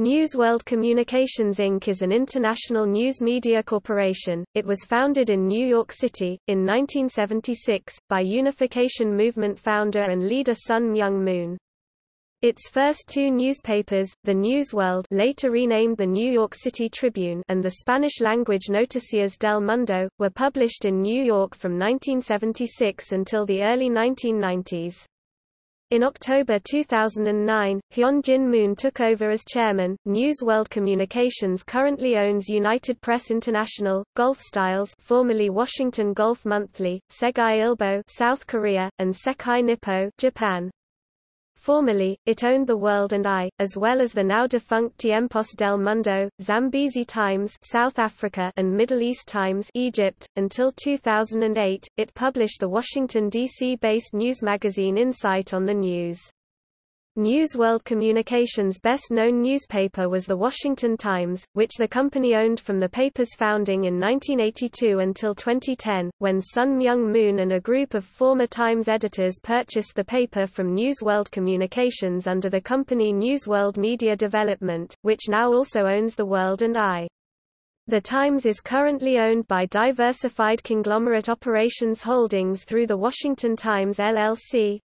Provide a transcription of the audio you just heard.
News World Communications Inc. is an international news media corporation. It was founded in New York City, in 1976, by Unification Movement founder and leader Sun Myung Moon. Its first two newspapers, the News World later renamed the New York City Tribune and the Spanish-language Noticias del Mundo, were published in New York from 1976 until the early 1990s. In October 2009, Hyun Jin Moon took over as chairman. News World Communications currently owns United Press International, Golf Styles, formerly Washington Golf Monthly, Segye Ilbo, South Korea, and Sekai Nippo, Japan. Formerly, it owned The World and I, as well as the now-defunct Tiempos del Mundo, Zambezi Times South Africa and Middle East Times Egypt. Until 2008, it published the Washington, D.C.-based news magazine Insight on the News. News World Communications' best-known newspaper was The Washington Times, which the company owned from the paper's founding in 1982 until 2010, when Sun Myung Moon and a group of former Times editors purchased the paper from News World Communications under the company News World Media Development, which now also owns The World and I. The Times is currently owned by Diversified Conglomerate Operations Holdings through the Washington Times LLC,